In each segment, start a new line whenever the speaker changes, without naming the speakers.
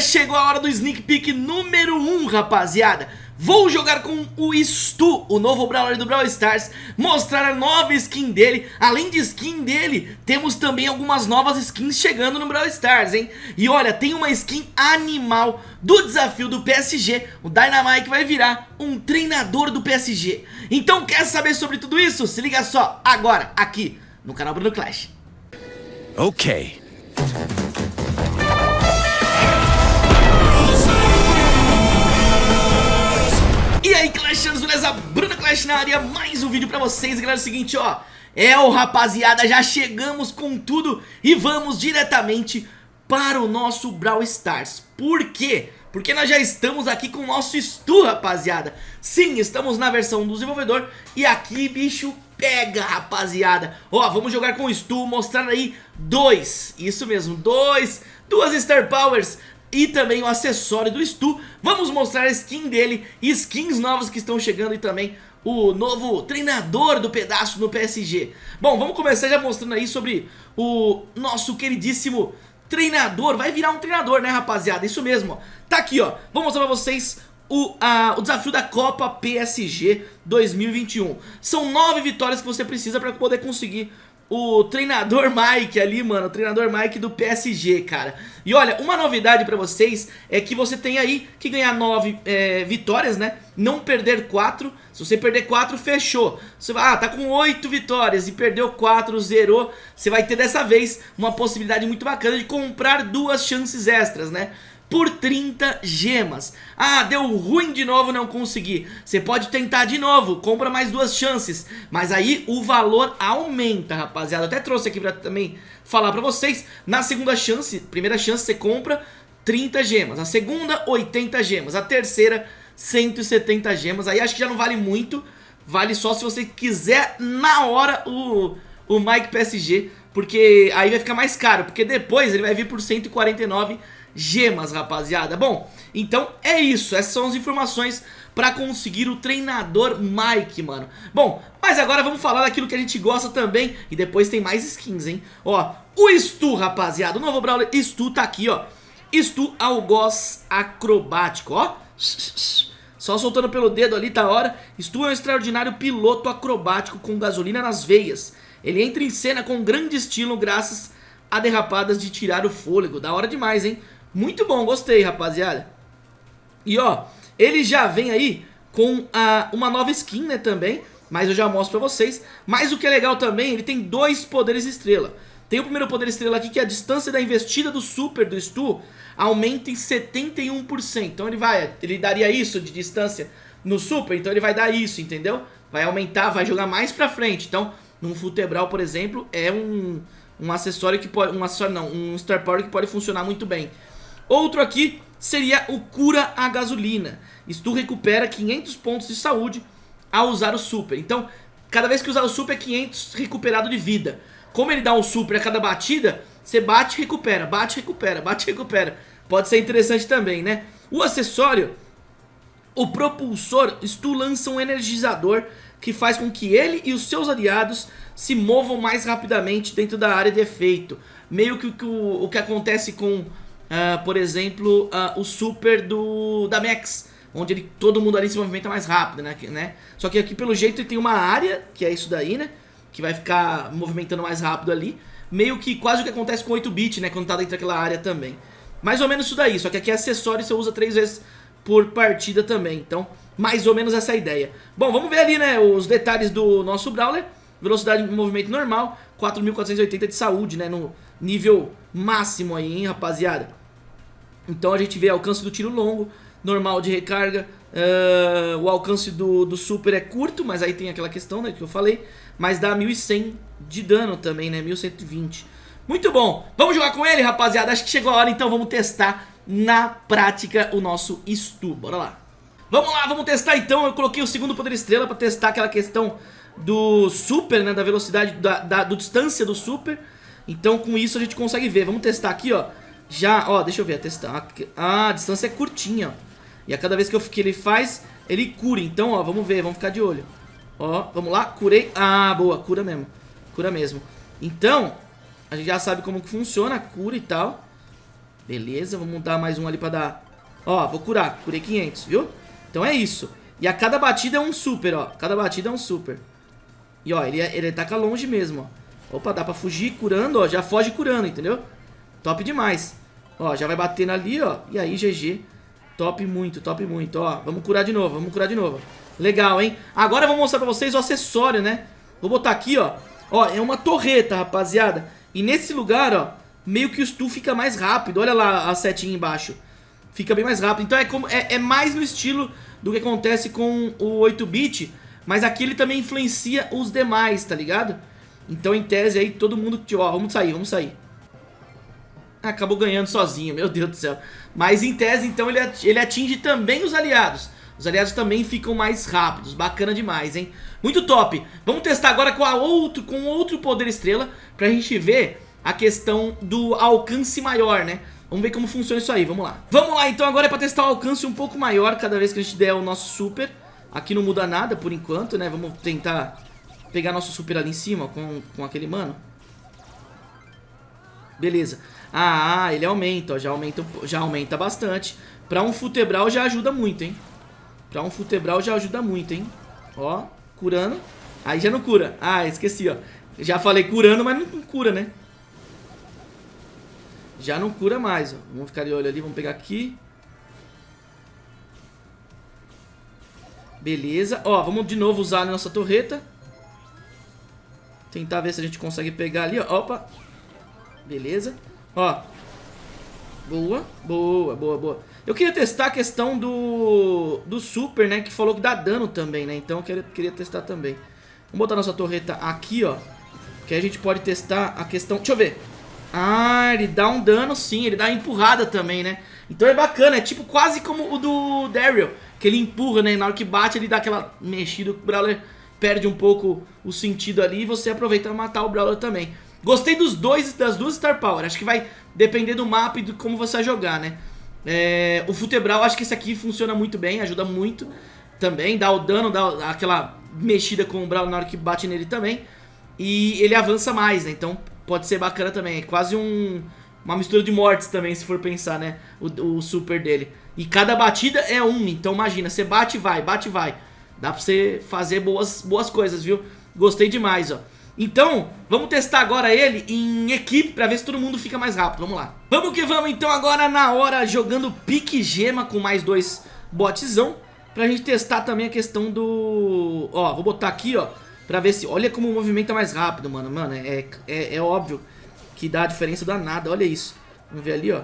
Chegou a hora do sneak peek número 1, rapaziada. Vou jogar com o Stu, o novo Brawler do Brawl Stars Mostrar a nova skin dele. Além de skin dele, temos também algumas novas skins chegando no Brawl Stars, hein? E olha, tem uma skin animal do desafio do PSG O Dynamite vai virar um treinador do PSG Então quer saber sobre tudo isso? Se liga só, agora, aqui no canal Bruno Clash.
Ok
Aí Clashanos, beleza? Bruna Clash na área, mais um vídeo pra vocês Galera, é o seguinte, ó É o rapaziada, já chegamos com tudo E vamos diretamente para o nosso Brawl Stars Por quê? Porque nós já estamos aqui com o nosso Stu, rapaziada Sim, estamos na versão do desenvolvedor E aqui, bicho, pega, rapaziada Ó, vamos jogar com o Stu, mostrar aí dois Isso mesmo, dois Duas Star Powers e também o acessório do Stu. Vamos mostrar a skin dele, skins novas que estão chegando e também o novo treinador do pedaço no PSG. Bom, vamos começar já mostrando aí sobre o nosso queridíssimo treinador. Vai virar um treinador, né, rapaziada? Isso mesmo, ó. Tá aqui, ó. Vou mostrar pra vocês o, a, o desafio da Copa PSG 2021. São nove vitórias que você precisa para poder conseguir o treinador Mike ali, mano, o treinador Mike do PSG, cara. E olha, uma novidade pra vocês é que você tem aí que ganhar nove é, vitórias, né? Não perder quatro. Se você perder quatro, fechou. Você vai, ah, tá com oito vitórias e perdeu quatro, zerou. Você vai ter dessa vez uma possibilidade muito bacana de comprar duas chances extras, né? Por 30 gemas. Ah, deu ruim de novo, não consegui. Você pode tentar de novo, compra mais duas chances. Mas aí o valor aumenta, rapaziada. Até trouxe aqui pra também falar pra vocês. Na segunda chance, primeira chance você compra 30 gemas. A segunda, 80 gemas. A terceira, 170 gemas. Aí acho que já não vale muito. Vale só se você quiser na hora o, o Mike PSG Porque aí vai ficar mais caro Porque depois ele vai vir por 149 gemas gemas, rapaziada. Bom, então é isso. Essas são as informações pra conseguir o treinador Mike, mano. Bom, mas agora vamos falar daquilo que a gente gosta também. E depois tem mais skins, hein? Ó, o Stu, rapaziada. O novo Brawler Stu tá aqui, ó. Stu Algoz Acrobático, ó. Só soltando pelo dedo ali, tá hora. Stu é um extraordinário piloto acrobático com gasolina nas veias. Ele entra em cena com grande estilo graças a derrapadas de tirar o fôlego. Da hora demais, hein? Muito bom, gostei, rapaziada. E ó, ele já vem aí com a, uma nova skin, né, também. Mas eu já mostro pra vocês. Mas o que é legal também, ele tem dois poderes estrela. Tem o primeiro poder estrela aqui, que é a distância da investida do super do Stu aumenta em 71%. Então ele vai, ele daria isso de distância no super, então ele vai dar isso, entendeu? Vai aumentar, vai jogar mais pra frente. Então, num futebral, por exemplo, é um, um acessório que pode, um acessório não, um Star Power que pode funcionar muito bem. Outro aqui seria o Cura a Gasolina. Isto recupera 500 pontos de saúde ao usar o Super. Então, cada vez que usar o Super é 500 recuperado de vida. Como ele dá um Super a cada batida, você bate e recupera, bate e recupera, bate e recupera. Pode ser interessante também, né? O acessório, o propulsor, Stu lança um energizador que faz com que ele e os seus aliados se movam mais rapidamente dentro da área de efeito. Meio que o, o que acontece com uh, por exemplo, uh, o super do da Max, onde ele, todo mundo ali se movimenta mais rápido, né, né? Só que aqui pelo jeito ele tem uma área, que é isso daí, né? Que vai ficar movimentando mais rápido ali. Meio que quase o que acontece com 8-bit, né? Quando tá dentro daquela área também. Mais ou menos isso daí, só que aqui é acessório você usa três vezes por partida também. Então, mais ou menos essa é ideia. Bom, vamos ver ali, né, os detalhes do nosso Brawler. Velocidade de movimento normal, 4.480 de saúde, né, no nível máximo aí, hein, rapaziada. Então a gente vê alcance do tiro longo, normal de recarga, uh, o alcance do, do super é curto, mas aí tem aquela questão né, que eu falei, mas dá 1100 de dano também, né, 1120. Muito bom, vamos jogar com ele rapaziada, acho que chegou a hora então, vamos testar na prática o nosso Stu, bora lá. Vamos lá, vamos testar então, eu coloquei o segundo poder estrela para testar aquela questão do super, né, da velocidade, da, da do distância do super, então com isso a gente consegue ver, vamos testar aqui ó, já, ó, deixa eu ver, testar. Ah, a distância é curtinha, ó. E a cada vez que, eu, que ele faz, ele cura. Então, ó, vamos ver, vamos ficar de olho. Ó, vamos lá, curei. Ah, boa, cura mesmo. Cura mesmo. Então, a gente já sabe como que funciona a cura e tal. Beleza, vamos dar mais um ali pra dar... Ó, vou curar. Curei 500, viu? Então é isso. E a cada batida é um super, ó. Cada batida é um super. E ó, ele, ele ataca longe mesmo, ó. Opa, dá pra fugir curando, ó. Já foge curando, entendeu? Top demais. Ó, já vai batendo ali, ó. E aí, GG. Top muito, top muito, ó. Vamos curar de novo, vamos curar de novo. Legal, hein? Agora eu vou mostrar pra vocês o acessório, né? Vou botar aqui, ó. Ó, é uma torreta, rapaziada. E nesse lugar, ó, meio que o stu fica mais rápido. Olha lá a setinha embaixo. Fica bem mais rápido. Então é, como, é, é mais no estilo do que acontece com o 8-bit. Mas aqui ele também influencia os demais, tá ligado? Então em tese aí todo mundo... Ó, vamos sair, vamos sair. Acabou ganhando sozinho, meu Deus do céu. Mas em tese então ele, ele atinge também os aliados. Os aliados também ficam mais rápidos, bacana demais, hein? Muito top! Vamos testar agora com, a outro, com outro poder estrela pra gente ver a questão do alcance maior, né? Vamos ver como funciona isso aí, vamos lá. Vamos lá, então agora é pra testar o alcance um pouco maior cada vez que a gente der o nosso super. Aqui não muda nada por enquanto, né? Vamos tentar pegar nosso super ali em cima com, com aquele mano. Beleza. Ah, ele aumenta, ó, já aumenta, já aumenta bastante. Pra um futebral já ajuda muito, hein? Pra um futebral já ajuda muito, hein? Ó, curando. Aí já não cura. Ah, esqueci, ó. Já falei curando, mas não cura, né? Já não cura mais, ó. Vamos ficar de olho ali, vamos pegar aqui. Beleza. Ó, vamos de novo usar a nossa torreta. Tentar ver se a gente consegue pegar ali, ó. Opa. Beleza. Ó. Boa, boa, boa, boa. Eu queria testar a questão do, do super, né? Que falou que dá dano também, né? Então eu queria, queria testar também. Vamos botar nossa torreta aqui, ó. Que aí a gente pode testar a questão... Deixa eu ver. Ah, ele dá um dano sim, ele dá empurrada também, né? Então é bacana, é tipo quase como o do Daryl. Que ele empurra, né? Na hora que bate ele dá aquela mexida, o Brawler perde um pouco o sentido ali e você aproveita pra matar o Brawler também. Gostei dos dois, das duas Star Power, acho que vai depender do mapa e de como você vai jogar, né? É, o Futebral, acho que esse aqui funciona muito bem, ajuda muito também, dá o dano, dá aquela mexida com o Brawl na hora que bate nele também. E ele avança mais, né? Então pode ser bacana também. É quase um, uma mistura de mortes também, se for pensar, né? O, o super dele. E cada batida é um, então imagina, você bate e vai, bate e vai. Dá pra você fazer boas, boas coisas, viu? Gostei demais, ó. Então, vamos testar agora ele em equipe pra ver se todo mundo fica mais rápido. Vamos lá. Vamos que vamos, então, agora na hora jogando pique gema com mais dois botzão. Pra gente testar também a questão do... Ó, vou botar aqui, ó, pra ver se... Olha como o movimento é mais rápido, mano. Mano, é, é, é óbvio que dá a diferença danada. Olha isso. Vamos ver ali, ó.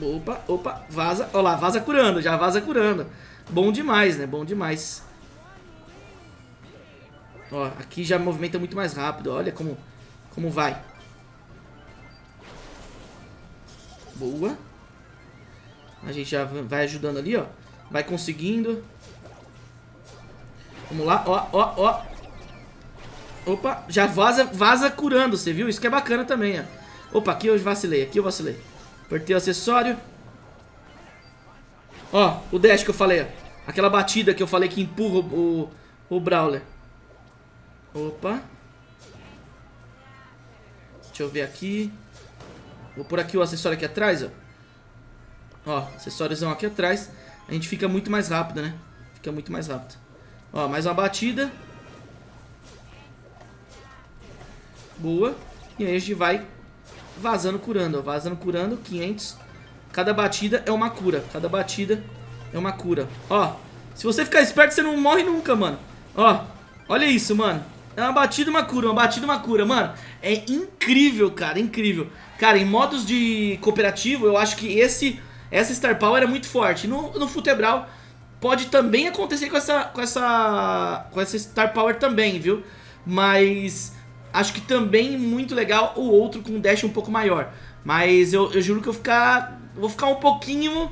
Opa, opa, vaza. Olha lá, vaza curando, já vaza curando. Bom demais, né? Bom demais. Ó, aqui já movimenta muito mais rápido. Olha como, como vai. Boa. A gente já vai ajudando ali, ó. Vai conseguindo. Vamos lá, ó, ó, ó. Opa, já vaza, vaza curando, você viu? Isso que é bacana também, ó. Opa, aqui eu vacilei, aqui eu vacilei. Apertei o acessório. Ó, o dash que eu falei. Aquela batida que eu falei que empurra o, o, o Brawler. Opa. Deixa eu ver aqui. Vou por aqui o acessório aqui atrás, ó. Ó, acessóriozão aqui atrás. A gente fica muito mais rápido, né? Fica muito mais rápido. Ó, mais uma batida. Boa. E aí a gente vai vazando curando, ó. Vazando curando, 500. Cada batida é uma cura. Cada batida é uma cura. Ó, se você ficar esperto, você não morre nunca, mano. Ó, olha isso, mano. É uma batida uma cura, uma batida uma cura, mano. É incrível, cara, incrível. Cara, em modos de cooperativo, eu acho que esse essa Star Power é muito forte. No, no Futebral pode também acontecer com essa, com essa com essa Star Power também, viu? Mas acho que também muito legal o outro com um dash um pouco maior. Mas eu, eu juro que eu ficar, vou ficar um pouquinho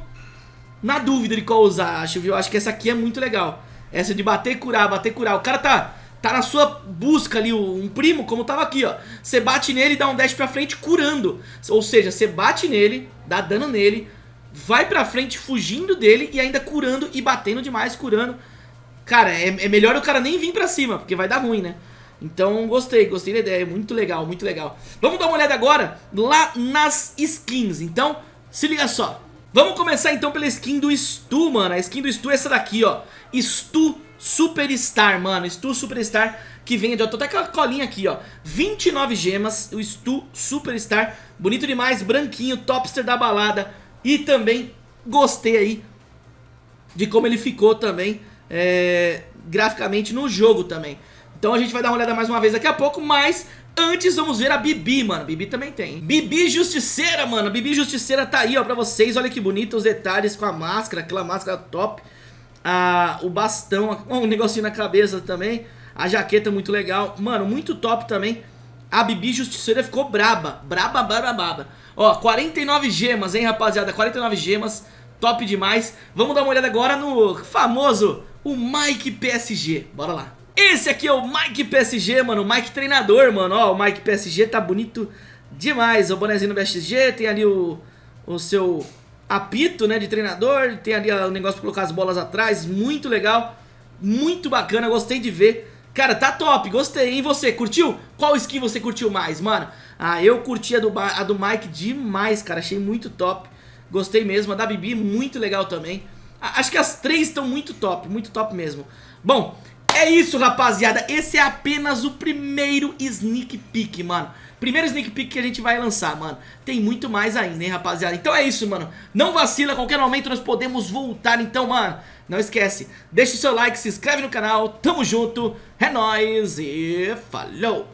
na dúvida de qual usar, acho, viu? Acho que essa aqui é muito legal. Essa de bater curar, bater curar. O cara tá tá na sua busca ali, um primo, como tava aqui, ó. Você bate nele dá um dash pra frente curando. Ou seja, você bate nele, dá dano nele, vai pra frente fugindo dele e ainda curando e batendo demais, curando. Cara, é, é melhor o cara nem vir pra cima, porque vai dar ruim, né? Então gostei, gostei da ideia, muito legal, muito legal. Vamos dar uma olhada agora lá nas skins, então se liga só. Vamos começar então pela skin do Stu, mano. A skin do Stu é essa daqui, ó. Stu Superstar, mano. Stu Superstar que vem, ó, tô até com a colinha aqui, ó. 29 gemas, o Stu Superstar. Bonito demais, branquinho, topster da balada. E também gostei aí de como ele ficou também é, graficamente no jogo também Então a gente vai dar uma olhada mais uma vez daqui a pouco, mas Antes vamos ver a Bibi, mano, Bibi também tem Bibi Justiceira, mano, Bibi Justiceira tá aí, ó, pra vocês. Olha que bonito os detalhes com a máscara, aquela máscara top. Ah, O bastão, um negocinho na cabeça também. A jaqueta muito legal, mano, muito top também. A Bibi Justiceira ficou braba, braba, braba, braba. Ó, 49 gemas, hein, rapaziada, 49 gemas. Top demais. Vamos dar uma olhada agora no famoso, o Mike PSG Bora lá esse aqui é o Mike PSG, mano, o Mike treinador, mano, ó, o Mike PSG tá bonito demais, o bonezinho do PSG, tem ali o, o seu apito, né, de treinador, tem ali o negócio pra colocar as bolas atrás, muito legal, muito bacana, gostei de ver, cara, tá top, gostei, e você, curtiu? Qual skin você curtiu mais, mano? Ah, eu curti a do, a do Mike demais, cara, achei muito top, gostei mesmo, a da Bibi muito legal também, acho que as três estão muito top, muito top mesmo. Bom, é isso, rapaziada. Esse é apenas o primeiro sneak peek, mano. Primeiro sneak peek que a gente vai lançar, mano. Tem muito mais ainda, hein, rapaziada. Então é isso, mano. Não vacila, qualquer momento nós podemos voltar. Então, mano, não esquece. Deixa o seu like, se inscreve no canal. Tamo junto. É nóis e falou.